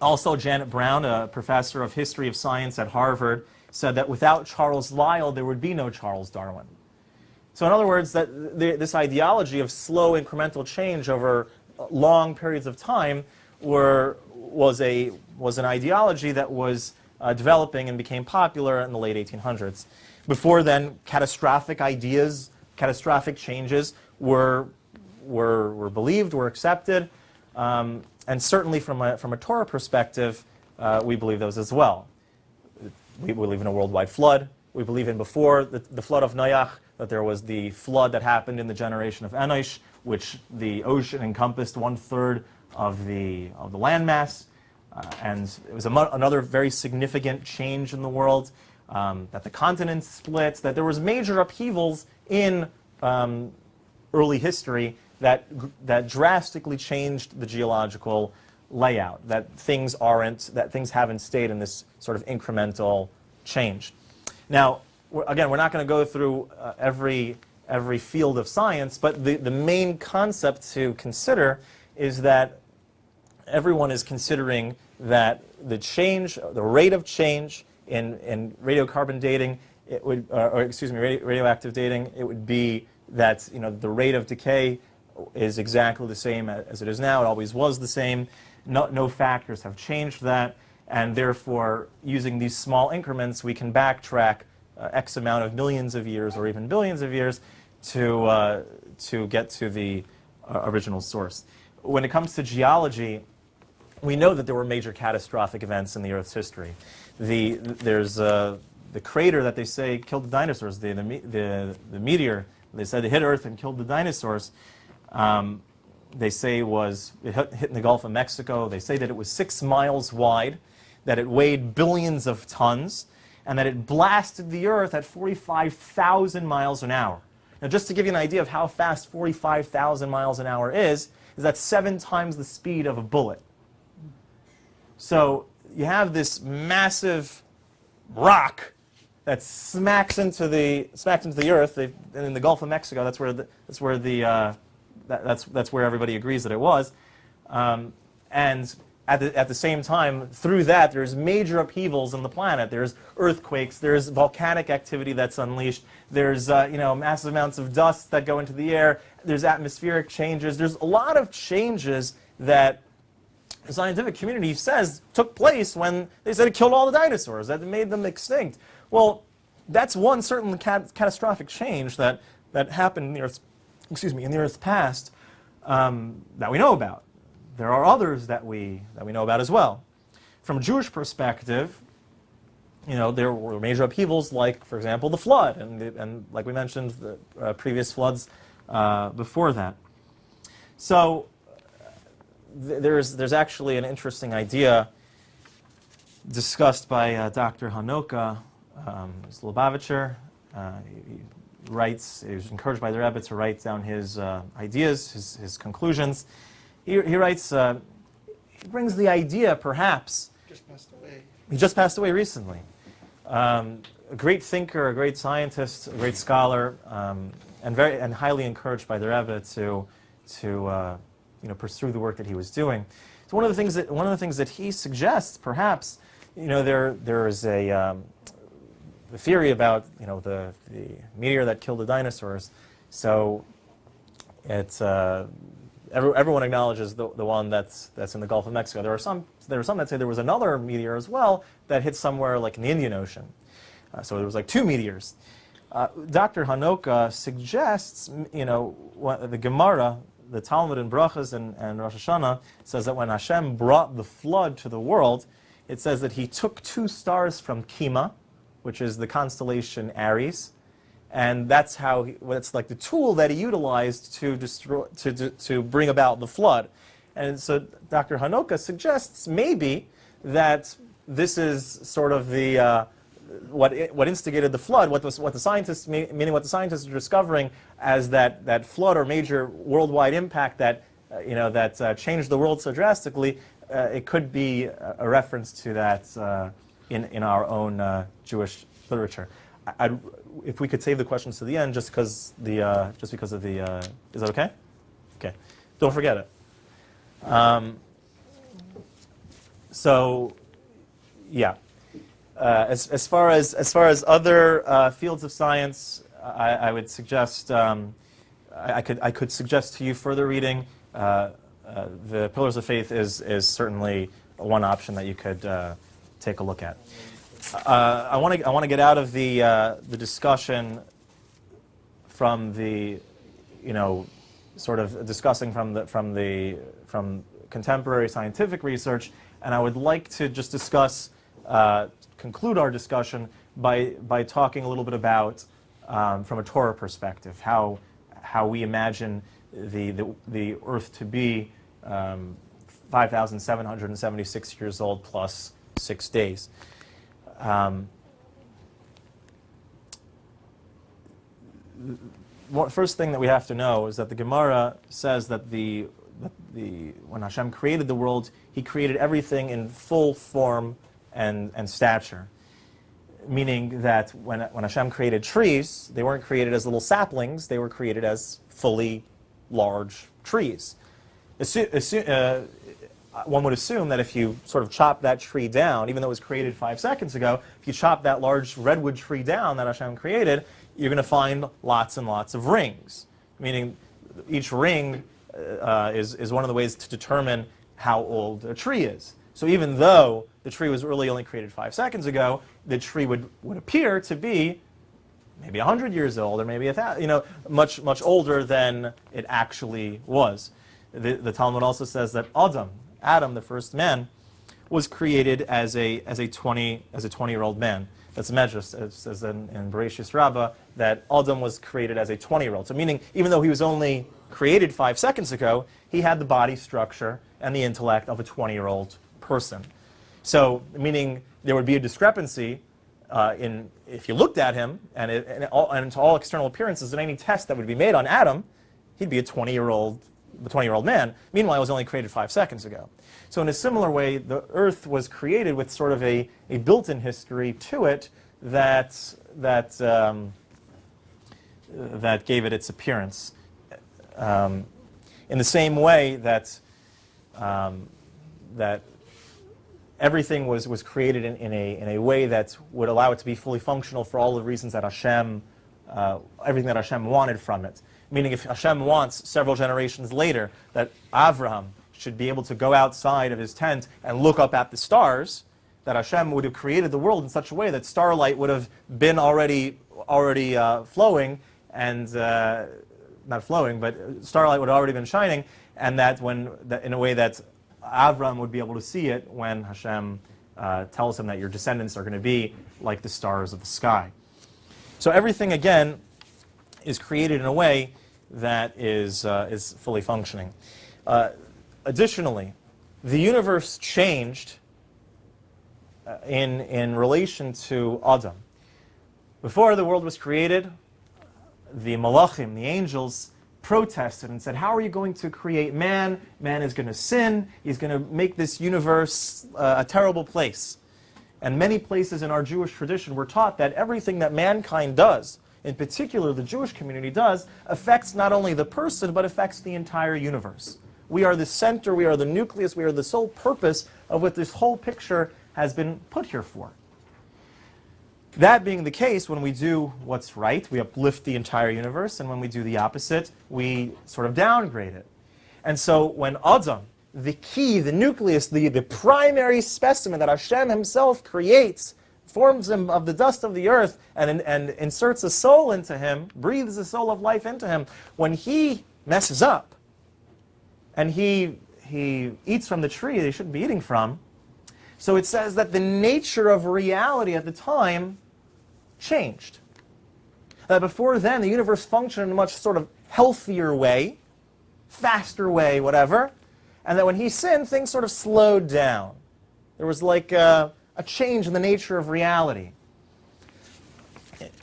also, Janet Browne, a professor of history of science at Harvard, said that without Charles Lyell, there would be no Charles Darwin. So in other words, that the, this ideology of slow incremental change over long periods of time were, was, a, was an ideology that was uh, developing and became popular in the late 1800s. Before then, catastrophic ideas, catastrophic changes were, were, were believed, were accepted, um, and certainly from a, from a Torah perspective, uh, we believe those as well. We believe in a worldwide flood. We believe in before the, the flood of Noach, that there was the flood that happened in the generation of Enosh, which the ocean encompassed one third of the, of the landmass. Uh, and it was another very significant change in the world, um, that the continents split, that there was major upheavals in um, early history that, that drastically changed the geological layout, that things aren't, that things haven't stayed in this sort of incremental change. Now, again, we're not going to go through uh, every, every field of science, but the, the main concept to consider is that everyone is considering that the change, the rate of change in, in radiocarbon dating, it would, uh, or excuse me, radio, radioactive dating, it would be that you know the rate of decay is exactly the same as it is now. It always was the same. No, no factors have changed that, and therefore, using these small increments, we can backtrack uh, X amount of millions of years or even billions of years to, uh, to get to the uh, original source. When it comes to geology, we know that there were major catastrophic events in the Earth's history. The, there's uh, the crater that they say killed the dinosaurs, the, the, the, the meteor, they said it hit Earth and killed the dinosaurs. Um, they say was it hit, hit in the Gulf of Mexico. They say that it was six miles wide, that it weighed billions of tons, and that it blasted the Earth at 45,000 miles an hour. Now, just to give you an idea of how fast 45,000 miles an hour is, is that seven times the speed of a bullet. So you have this massive rock that smacks into the smacks into the earth. And in the Gulf of Mexico, that's where the, that's where the uh, that, that's that's where everybody agrees that it was. Um, and at the, at the same time, through that, there's major upheavals in the planet. There's earthquakes. There's volcanic activity that's unleashed. There's uh, you know massive amounts of dust that go into the air. There's atmospheric changes. There's a lot of changes that the scientific community says took place when they said it killed all the dinosaurs, that it made them extinct. Well, that's one certain cat- catastrophic change that, that happened in the Earth's, excuse me, in the Earth's past um, that we know about. There are others that we, that we know about as well. From a Jewish perspective, you know, there were major upheavals like, for example, the flood, and, the, and like we mentioned, the uh, previous floods uh, before that. So th- there's, there's actually an interesting idea discussed by uh, Dr. Hanoka um, Slobavitcher. Uh, he, he writes, he was encouraged by the Rebbe to write down his uh, ideas, his, his conclusions. He, he writes, uh, he brings the idea, perhaps, Just passed away. he just passed away recently. Um, a great thinker, a great scientist, a great scholar, um, and very and highly encouraged by the Rebbe to to uh, you know pursue the work that he was doing. So one of the things that one of the things that he suggests, perhaps, you know, there there is a um, the theory about you know the the meteor that killed the dinosaurs. So it's uh, every, everyone acknowledges the, the one that's that's in the Gulf of Mexico. There are some there are some that say there was another meteor as well that hit somewhere like in the Indian Ocean. Uh, so there was like two meteors. Uh, Dr. Hanoka suggests, you know, the Gemara, the Talmud in Brachas and, and Rosh Hashanah says that when Hashem brought the flood to the world, it says that he took two stars from Kima, which is the constellation Aries, and that's how he, like the tool that he utilized to destroy to, to, to bring about the flood. And so Dr. Hanoka suggests maybe that this is sort of the uh, what what instigated the flood, what was what the scientists meaning what the scientists are discovering as that that flood or major worldwide impact that uh, you know that uh, changed the world so drastically. Uh, it could be a, a reference to that uh, in in our own uh, Jewish literature. I'd, if we could save the questions to the end, just because the uh, just because of the uh, is that okay? Okay, don't forget it. Um, so, yeah. Uh, as, as far as as far as other uh, fields of science, I, I would suggest um, I, I could I could suggest to you further reading uh, uh, the pillars of faith is, is certainly one option that you could take a look at. Uh, I want to I want to get out of the uh, the discussion from the you know sort of discussing from the from the from contemporary scientific research, and I would like to just discuss uh, conclude our discussion by by talking a little bit about um, from a Torah perspective how how we imagine the the, the Earth to be um, 5,776 years old plus six days. Um, first thing that we have to know is that the Gemara says that the, the when Hashem created the world, He created everything in full form and, and stature. Meaning that when, when Hashem created trees, they weren't created as little saplings, they were created as fully large trees. Assu- assu- uh, one would assume that if you sort of chop that tree down, even though it was created five seconds ago, if you chop that large redwood tree down that Hashem created, you're going to find lots and lots of rings. Meaning, each ring uh, is, is one of the ways to determine how old a tree is. So even though the tree was really only created five seconds ago, the tree would, would appear to be maybe 100 years old or maybe a thousand, you know, much, much older than it actually was. The, the Talmud also says that Adam, Adam, the first man, was created as a, as a 20, as a 20 year old man. That's Medrash, says in, in Bereshis Rabbah, that Adam was created as a 20 year old. So meaning, even though he was only created five seconds ago, he had the body structure and the intellect of a 20 year old person. So, meaning there would be a discrepancy uh, in if you looked at him and, it, and, all, and to all external appearances in any test that would be made on Adam, he'd be a 20 year old the 20 year old man. Meanwhile, it was only created five seconds ago. So, in a similar way, the Earth was created with sort of a, a built in history to it that, that, um, that gave it its appearance. Um, in the same way that, um, that everything was, was created in, in, a, in a way that would allow it to be fully functional for all the reasons that Hashem, uh, everything that Hashem wanted from it. Meaning, if Hashem wants several generations later that Avraham should be able to go outside of his tent and look up at the stars, that Hashem would have created the world in such a way that starlight would have been already, already uh, flowing and uh, not flowing, but starlight would have already been shining, and that when, that in a way that Avram would be able to see it when Hashem uh, tells him that your descendants are going to be like the stars of the sky. So everything again is created in a way that is, uh, is fully functioning. Uh, additionally, the universe changed uh, in, in relation to Adam. Before the world was created, the malachim, the angels, protested and said, How are you going to create man? Man is going to sin. He's going to make this universe uh, a terrible place. And many places in our Jewish tradition we're taught that everything that mankind does, in particular the Jewish community does, affects not only the person, but affects the entire universe. We are the center, we are the nucleus, we are the sole purpose of what this whole picture has been put here for. That being the case, when we do what's right, we uplift the entire universe, and when we do the opposite, we sort of downgrade it. And so when Adam, the key, the nucleus, the, the primary specimen that Hashem himself creates, forms him of the dust of the earth and, and inserts a soul into him, breathes the soul of life into him, when he messes up and he, he eats from the tree that he shouldn't be eating from, so it says that the nature of reality at the time changed. That before then, the universe functioned in a much sort of healthier way, faster way, whatever, and that when he sinned, things sort of slowed down. There was like a, a change in the nature of reality.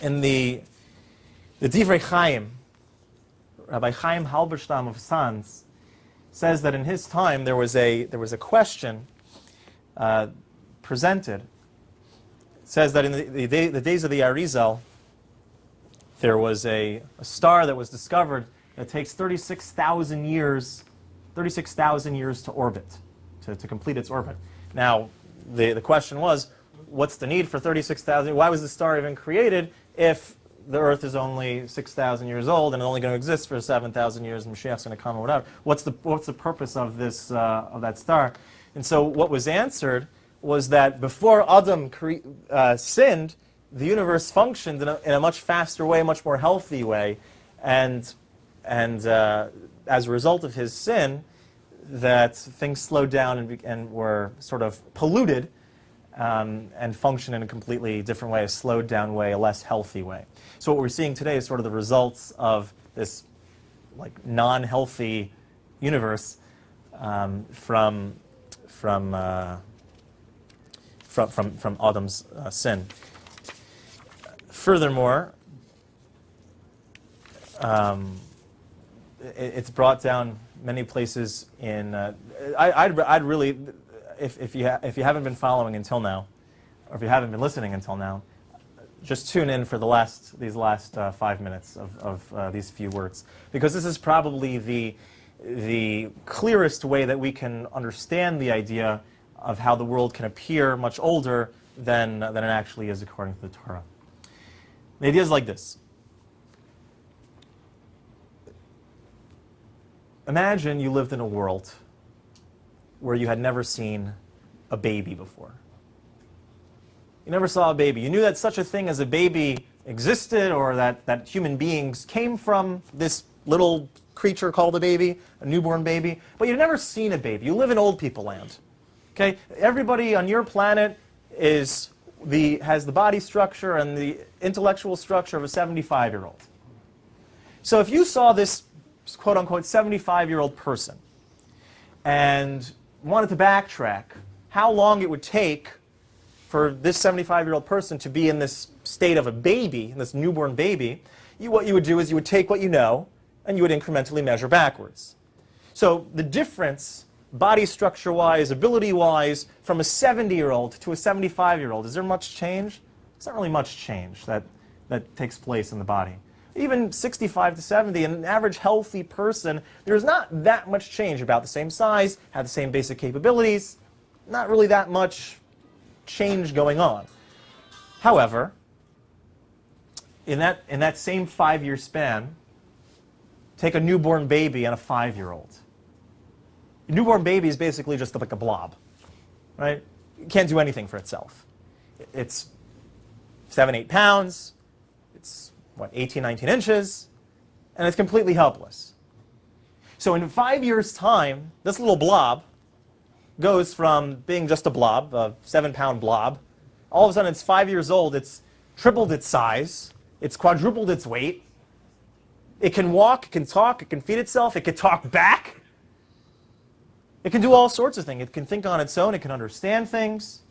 In the, the Divrei Chaim, Rabbi Chaim Halberstam of Sanz says that in his time there was a, there was a question uh, presented. It says that in the, the, day, the days of the Arizal, there was a, a star that was discovered that takes 36,000 years, 36,000 years to orbit, to, to complete its orbit. Now, the, the question was, what's the need for 36,000? Why was the star even created if the Earth is only 6,000 years old and only going to exist for 7,000 years, and Mashiach's going to come or whatever. What's the, what's the purpose of, this, uh, of that star? And so what was answered was that before Adam uh, sinned, the universe functioned in a, in a much faster way, much more healthy way. And, and uh, as a result of his sin, that things slowed down and, and were sort of polluted um, and function in a completely different way, a slowed down way, a less healthy way. So what we're seeing today is sort of the results of this like non-healthy universe um, from from, uh, from from from Adam's uh, sin. Furthermore, um, it, it's brought down many places in. Uh, I, I'd, I'd really, if, if, you if you haven't been following until now, or if you haven't been listening until now, just tune in for the last, these last uh, five minutes of, of uh, these few words. Because this is probably the, the clearest way that we can understand the idea of how the world can appear much older than, than it actually is according to the Torah. The idea is like this. Imagine you lived in a world where you had never seen a baby before. You never saw a baby. You knew that such a thing as a baby existed or that, that human beings came from this little creature called a baby, a newborn baby, but you've never seen a baby. You live in old people land. Okay? Everybody on your planet is the, has the body structure and the intellectual structure of a 75 year old. So if you saw this quote unquote 75 year old person and wanted to backtrack how long it would take for this 75 year old person to be in this state of a baby, in this newborn baby, you, what you would do is you would take what you know and you would incrementally measure backwards. So the difference, body structure wise, ability wise, from a 70 year old to a 75 year old, is there much change? There's not really much change that, that takes place in the body. Even 65 to 70, an average healthy person, there's not that much change. About the same size, have the same basic capabilities, not really that much change going on. However, in that, in that same five year span, take a newborn baby and a five year old. A newborn baby is basically just like a blob, right? It can't do anything for itself. It's seven, eight pounds, what, 18, 19 inches, and it's completely helpless. So in five years' time, this little blob goes from being just a blob, a seven pound blob, all of a sudden it's five years old, it's tripled its size, it's quadrupled its weight, it can walk, it can talk, it can feed itself, it can talk back. It can do all sorts of things. It can think on its own, it can understand things,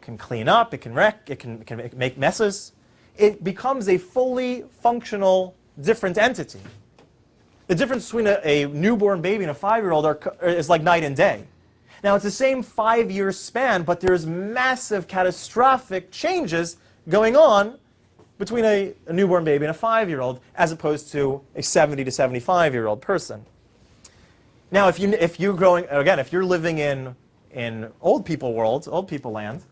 it can clean up, it can wreck, it can, it can make messes. It becomes a fully functional, different entity. The difference between a, a newborn baby and a five-year-old uh, is like night and day. Now, it's the same five-year span, but there's massive, catastrophic changes going on between a, a newborn baby and a five-year-old, as opposed to a 70 to 75-year-old person. Now, if, you, if you're growing, again, if you're living in, in old people world, old people land,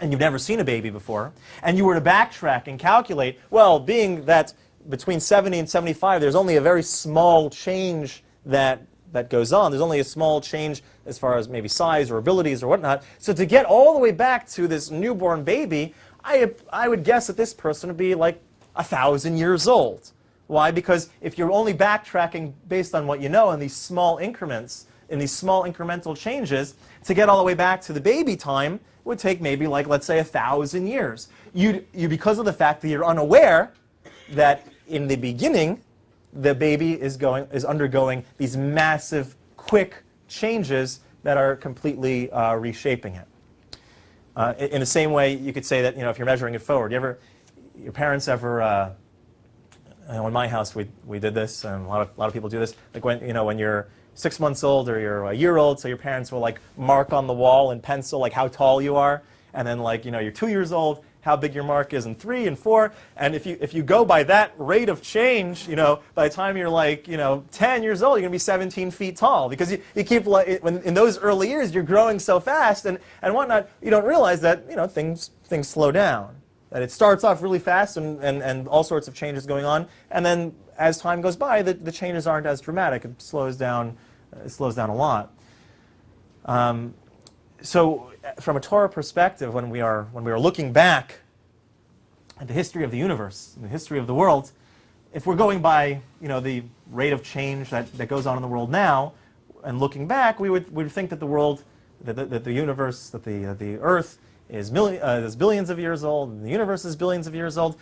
and you've never seen a baby before, and you were to backtrack and calculate, well, being that between 70 and 75, there's only a very small change that, that goes on. There's only a small change as far as maybe size or abilities or whatnot. So to get all the way back to this newborn baby, I, I would guess that this person would be like a thousand years old. Why? Because if you're only backtracking based on what you know in these small increments, in these small incremental changes, to get all the way back to the baby time would take maybe like, let's say, a thousand years. You, you, because of the fact that you're unaware that in the beginning, the baby is, going, is undergoing these massive, quick changes that are completely uh, reshaping it. Uh, in, the same way, you could say that you know, if you're measuring it forward, you ever, your parents ever, uh, know, in my house, we, we did this, and a lot, of, a lot of people do this. Like when, you know, when you're six months old or you're a year old, so your parents will like mark on the wall in pencil like how tall you are, and then like you know you're two years old, how big your mark is and three and four, and if you if you go by that rate of change, you know by the time you're like you know 10 years old, you're gonna be 17 feet tall because you, you keep like when in those early years you're growing so fast and and whatnot, you don't realize that you know things things slow down. That it starts off really fast and, and, and all sorts of changes going on, and then as time goes by, the, the changes aren't as dramatic. It slows down, it slows down a lot. Um, so, uh, from a Torah perspective, when we are when we are looking back at the history of the universe, the history of the world, if we're going by you know the rate of change that, that goes on in the world now, and looking back, we would, we would think that the world, that the, that the universe, that the, uh, the Earth is, uh, is billions of years old, and the universe is billions of years old,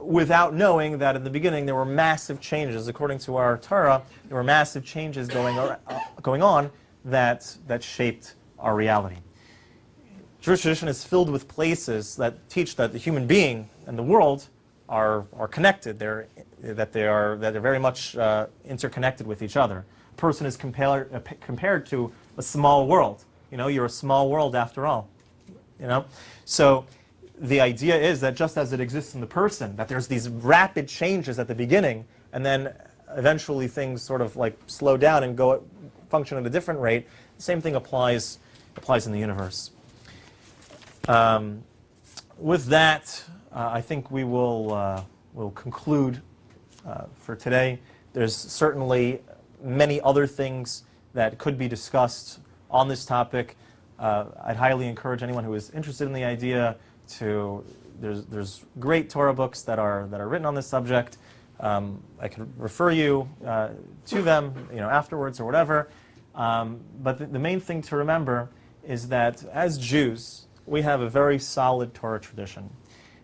without knowing that in the beginning there were massive changes. According to our Torah, there were massive changes going, uh, going on that, that shaped our reality. Jewish tradition is filled with places that teach that the human being and the world are, are connected. They're, that they are that they're very much uh, interconnected with each other. A person is compared uh, compared to a small world. You know, you're a small world after all. You know, so the idea is that just as it exists in the person, that there's these rapid changes at the beginning, and then eventually things sort of like slow down and go function at a different rate. The same thing applies applies in the universe. Um, with that, uh, I think we will uh, will conclude uh, for today. There's certainly many other things that could be discussed on this topic. Uh, I'd highly encourage anyone who is interested in the idea to. There's there's great Torah books that are that are written on this subject. Um, I could refer you uh, to them, you know, afterwards or whatever. Um, but the, the main thing to remember is that as Jews, we have a very solid Torah tradition.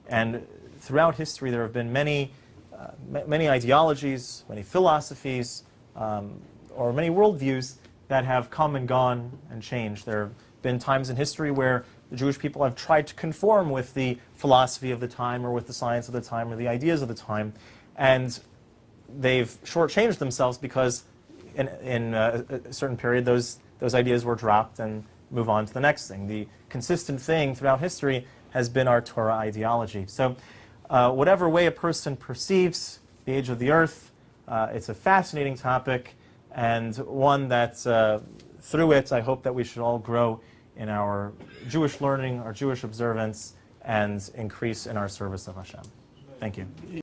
And throughout history, there have been many, uh, many ideologies, many philosophies, um, or many worldviews that have come and gone and changed. There been times in history where the Jewish people have tried to conform with the philosophy of the time, or with the science of the time, or the ideas of the time, and they've shortchanged themselves because in, in uh, a a certain period, those, those ideas were dropped and move on to the next thing. The consistent thing throughout history has been our Torah ideology. So, uh, whatever way a person perceives the age of the earth, uh, it's a fascinating topic and one that uh, through it, I hope that we should all grow in our Jewish learning, our Jewish observance, and increase in our service of Hashem. Thank you.